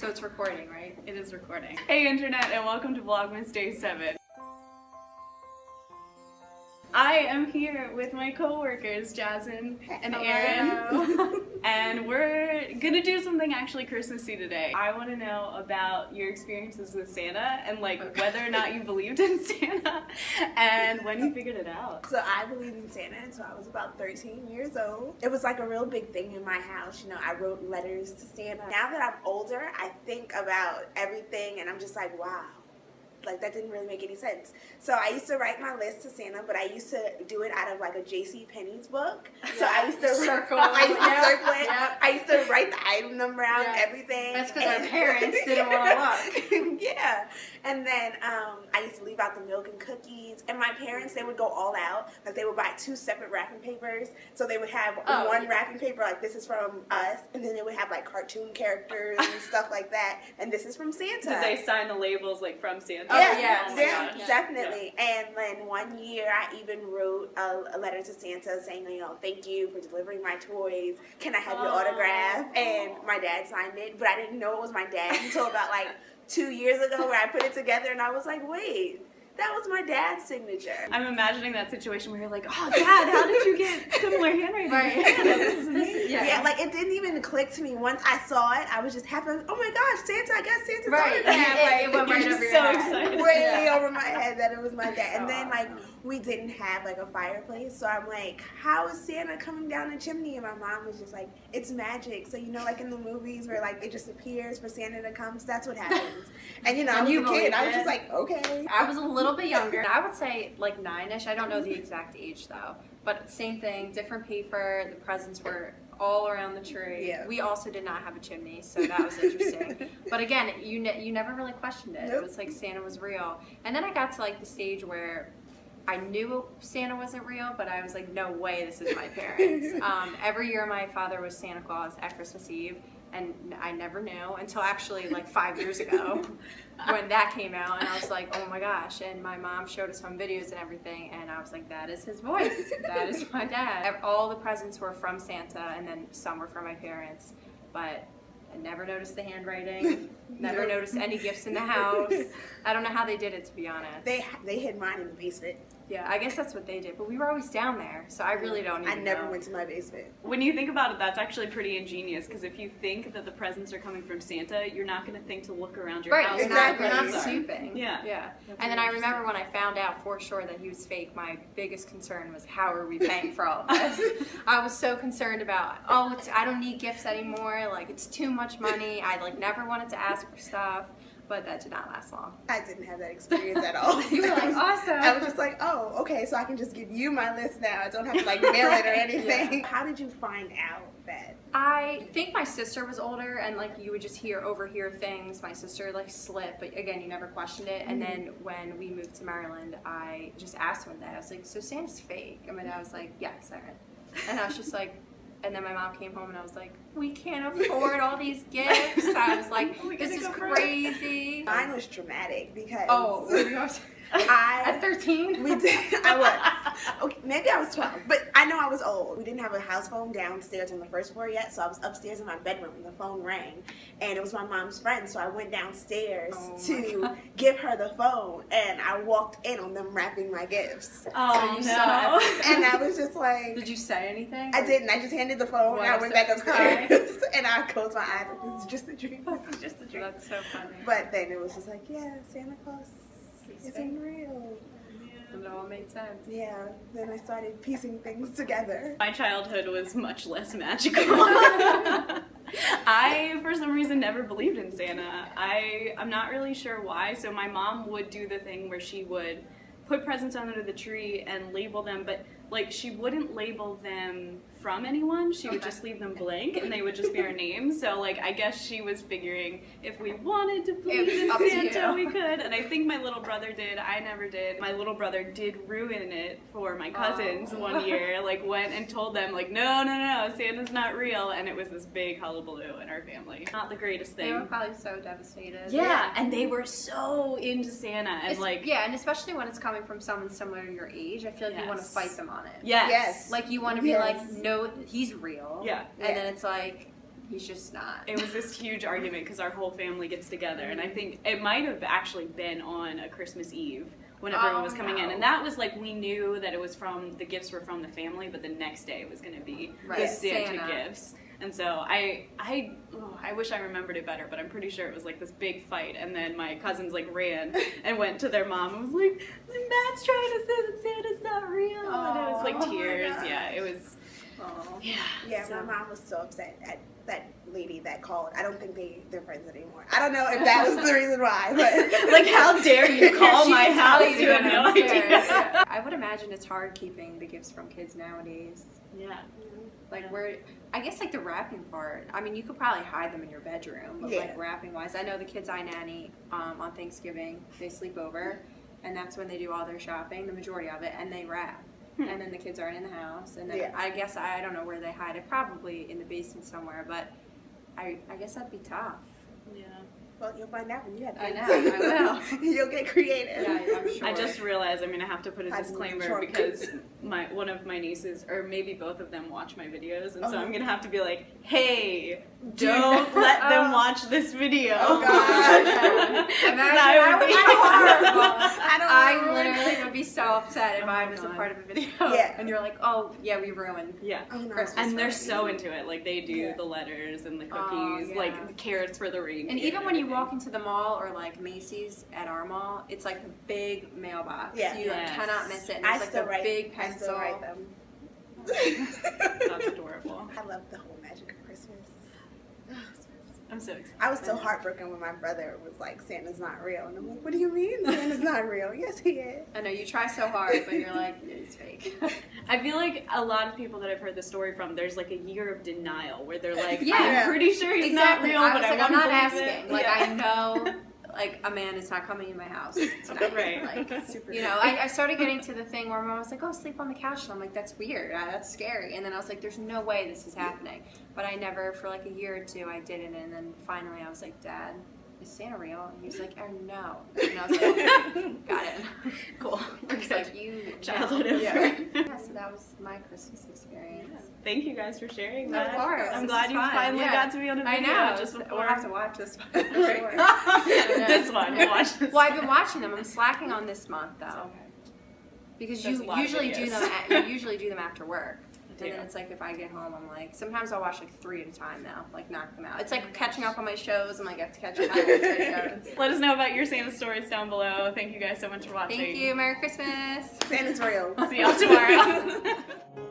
So it's recording, right? It is recording. Hey internet and welcome to Vlogmas Day 7. I am here with my co-workers Jasmine and Erin and we're gonna do something actually Christmassy today. I want to know about your experiences with Santa and like Okay. whether or not you believed in Santa and when you figured it out. So I believed in Santa until I was about 13 years old. It was like a real big thing in my house. You know, I wrote letters to Santa. Now that I'm older, I think about everything and I'm just like, wow. Like that didn't really make any sense. So I used to write my list to Santa, but I used to do it out of like a J.C. Penney's book. So I used to Circle. I used to Yep. circle it. Yep. I used to write the item number out, Yep. everything. That's 'cause our parents didn't wanna look. yeah. And then um, I used to leave out the milk and cookies. And my parents, they would go all out. Like they would buy two separate wrapping papers. So they would have Oh, one yeah. wrapping paper, like this is from us. And then they would have like cartoon characters and stuff like that. And this is from Santa. Did they sign the labels like from Santa? Oh, yeah, yes. Oh my yeah, gosh. definitely. And then one year, I even wrote a, a letter to Santa saying, you know, thank you for delivering my toys. Can I have your Oh. autograph? And my dad signed it, but I didn't know it was my dad until about like two years ago, where I put it together, and I was like, wait, that was my dad's signature. I'm imagining that situation where you're like, oh dad, how did you get similar handwriting? Right. Santa? This is This amazing. is- yeah. Yeah. like it didn't even click to me once I saw it. I was just happy. Oh my gosh, Santa! I got Santa's Right. autograph. Yeah, Like, it went You're right just over your so head. excited. way Yeah. over my head that it was my dad. And So then like awesome. we didn't have like a fireplace, so I'm like, how is Santa coming down the chimney? And my mom was just like, it's magic. So you know, like in the movies where like it just appears for Santa to come. So that's what happens. And you know, I And was you a kid. believed I was just like, okay. I was a little bit younger. I would say like nine-ish. I don't know the exact age though. But same thing, different paper. The presents were all around the tree. Yeah. We also did not have a chimney, so that was interesting. but again, you ne- you never really questioned it. It was like Santa was real. And then I got to like the stage where I knew Santa wasn't real, but I was like, no way, this is my parents. um, every year, my father was Santa Claus at Christmas Eve, and I never knew until actually like five years ago when that came out, and I was like, oh my gosh. And my mom showed us home videos and everything, and I was like, that is his voice. That is my dad. All the presents were from Santa, and then some were from my parents, but. I never noticed the handwriting. Never noticed any gifts in the house. I don't know how they did it, to be honest. They they hid mine in the basement. Yeah, I guess that's what they did. But we were always down there, so I really don't even I never know. went to my basement. When you think about it, that's actually pretty ingenious because if you think that the presents are coming from Santa, you're not going to think to look around your Right, house. you're not, you're not presents are. snooping. Yeah. Yeah. That's And then I remember when I found out for sure that he was fake, my biggest concern was how are we paying for all of this? I was so concerned about, oh, it's, I don't need gifts anymore. Like, it's too much money. I, like, never wanted to ask for stuff. But that did not last long. I didn't have that experience at all. You were like, awesome. I was just like, oh, okay, so I can just give you my list now. I don't have to like mail it or anything. How did you find out that? I think my sister was older and like you would just hear overhear things. My sister like slipped, but again, you never questioned it. And then mm-hmm. when we moved to Maryland, I just asked one day. I was like, "So Santa's fake?" And my dad was like, "Yes, Erin." And I was just like, and then my mom came home and I was like, "We can't afford all these gifts." I was like, "This is go for it." crazy." Mine was dramatic because Oh, what are you guys- I at thirteen? We did. I was. Okay, maybe I was 12, but I know I was old. We didn't have a house phone downstairs on the first floor yet, so I was upstairs in my bedroom and the phone rang. And it was my mom's friend, so I went downstairs Oh to give her the phone, and I walked in on them wrapping my gifts. Oh you no. saw And I was just like, Did you say anything? I didn't. I just handed the phone, and I went back upstairs upstairs, and I closed my eyes. Like, this is just a dream. This is just a dream. That's so funny. But then it was just like, yeah, Santa Claus He's isn't real. And it all made sense. Yeah. Then I started piecing things together. My childhood was much less magical. I, for some reason, never believed in Santa. I, I'm not really sure why. So my mom would do the thing where she would put presents under the tree and label them, but like she wouldn't label them from anyone. She would just leave them blank, and they would just be our names. So like I guess she was figuring if we wanted to believe in Santa, we could. And I think my little brother did. I never did. My little brother did ruin it for my cousins Oh. one year. Like went and told them like, no, no, no, no, Santa's not real, and it was this big hullabaloo in our family. Not the greatest thing. They were probably so devastated. Yeah, and they were so into Santa, and It's- like, yeah, and especially when it's coming from someone similar to your age, I feel like you want to fight them on it. yes, Yes. Like you want to be Yes. like, no, he's real. Yeah. And Yeah. then it's like, he's just not. it was this huge argument because our whole family gets together, and I think it might have actually been on a Christmas Eve when everyone Oh, was coming in, and that was like we knew that it was from the gifts were from the family, but the next day it was going to be the Santa, Santa. gifts. And so I, I, oh, I wish I remembered it better, but I'm pretty sure it was like this big fight. And then my cousins like ran and went to their mom and was like, "Matt's trying to say that Santa's not real," and it was Oh like tears. gosh. Yeah, it was. Oh. Yeah. Yeah, so- my mom was so upset at that lady that called. I don't think they they're friends anymore. I don't know if that was the reason why, but like, how dare you call my house? You went have no upstairs. idea. I would imagine it's hard keeping the gifts from kids nowadays. Yeah. Like we're. I guess like the wrapping part. I mean, you could probably hide them in your bedroom, but Yeah. like wrapping wise, I know the kids I nanny um, on Thanksgiving they sleep over, and that's when they do all their shopping, the majority of it, and they wrap. And then the kids aren't in the house, and then Yeah. I guess I, I don't know where they hide it. Probably in the basement somewhere, but I I guess that'd be tough. Yeah. well, you'll find out when you have I kids. know, I will. you'll get creative. Yeah, I'm sure. I just realized I'm gonna have to put a Hide them in the disclaimer trunk. because my one of my nieces, or maybe both of them, watch my videos, and so Uh-huh. I'm gonna have to be like, "Hey, don't let them Oh. watch this video." Oh, God. Imagine That I would would be be horrible. I I literally would be so upset if Oh I my was a part of a video. Yeah. And you're like, oh, yeah, we ruined Yeah. Oh, no. Christmas. And they're so into it. Like they do Yeah. the letters and the Oh, cookies, yeah. like the carrots for the reindeer. And even when you walk into the mall or like Macy's at our mall, it's like the big mailbox. Yeah. You like cannot miss it. And I it's like still the write. big I pencil. still write them. That's adorable. I love the whole magic of Christmas. I'm so excited. I was so heartbroken when my brother was like, "Santa's not real," and I'm like, "What do you mean Santa's not real? Yes, he is." I know you try so hard, but you're like, it's fake. I feel like a lot of people that I've heard the story from, there's like a year of denial where they're like, Yeah. I'm pretty sure he's not real, I but I like, I'm wanna not asking. it. Like Yeah. I know, like a man is not coming in my house tonight. Right. Like, Super. You know, I, I started getting to the thing where my mom was like, "Oh, sleep on the couch," and I'm like, "That's weird. Uh, that's scary." And then I was like, "There's no way this is happening." But I never, for like a year or two, I did it, and then finally, I was like, "Dad, is Santa real?" And he was like, "Oh no," and I was like, "Got it." cool. We're He's like, "You Childhood know." over. Yeah. Yeah. That was my Christmas experience. Thank you guys for sharing Of that. course, I'm this glad you fun, finally yeah. got to be on a video I know. just We'll have to watch this one. sure. this one. We'll watch this. Well, I've been watching them. I'm slacking on this month though, because There's you of usually do them. At, you usually do them after work. Do. And then it's like if I get home, I'm like sometimes I'll watch like three at a time now, like knock them out. It's like catching up on my shows. I'm like I have to catch up on shows. Let us know about your Santa stories down below. Thank you guys so much for watching. Thank you. Merry Christmas. Santa's real. See y'all tomorrow.